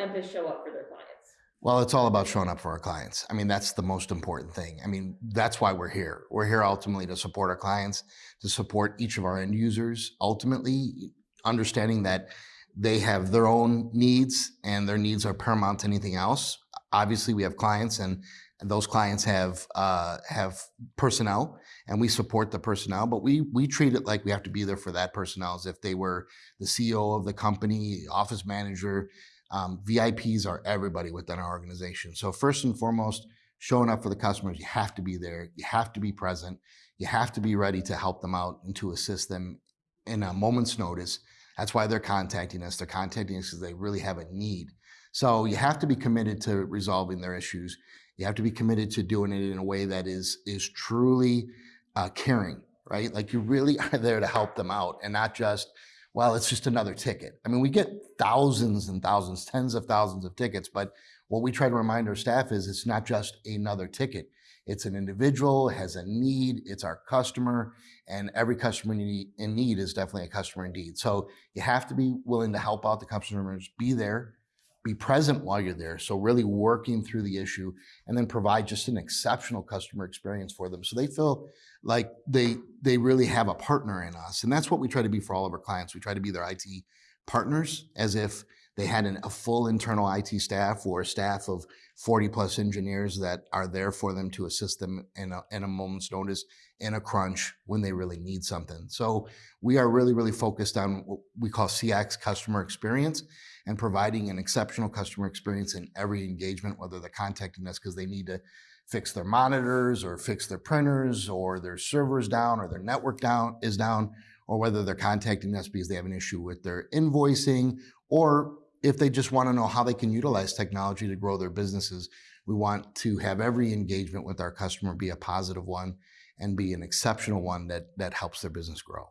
Empist show up for their clients? Well, it's all about showing up for our clients. I mean, that's the most important thing. I mean, that's why we're here. We're here ultimately to support our clients, to support each of our end users, ultimately understanding that they have their own needs and their needs are paramount to anything else. Obviously, we have clients and those clients have uh, have personnel and we support the personnel, but we we treat it like we have to be there for that personnel as if they were the CEO of the company, office manager. Um, VIPs are everybody within our organization. So first and foremost, showing up for the customers, you have to be there. You have to be present. You have to be ready to help them out and to assist them in a moment's notice. That's why they're contacting us. They're contacting us because they really have a need. So you have to be committed to resolving their issues. You have to be committed to doing it in a way that is is truly uh, caring, right? Like you really are there to help them out and not just, well, it's just another ticket. I mean, we get thousands and thousands, tens of thousands of tickets, but what we try to remind our staff is it's not just another ticket. It's an individual, has a need, it's our customer, and every customer in need is definitely a customer indeed. So you have to be willing to help out the customers, be there, be present while you're there. So really working through the issue and then provide just an exceptional customer experience for them. So they feel like they, they really have a partner in us. And that's what we try to be for all of our clients. We try to be their IT partners as if they had an, a full internal IT staff or a staff of 40 plus engineers that are there for them to assist them in a, in a moment's notice in a crunch when they really need something. So we are really, really focused on what we call CX customer experience and providing an exceptional customer experience in every engagement, whether they're contacting us because they need to fix their monitors or fix their printers or their servers down or their network down is down, or whether they're contacting us because they have an issue with their invoicing or if they just want to know how they can utilize technology to grow their businesses. We want to have every engagement with our customer be a positive one and be an exceptional one that, that helps their business grow.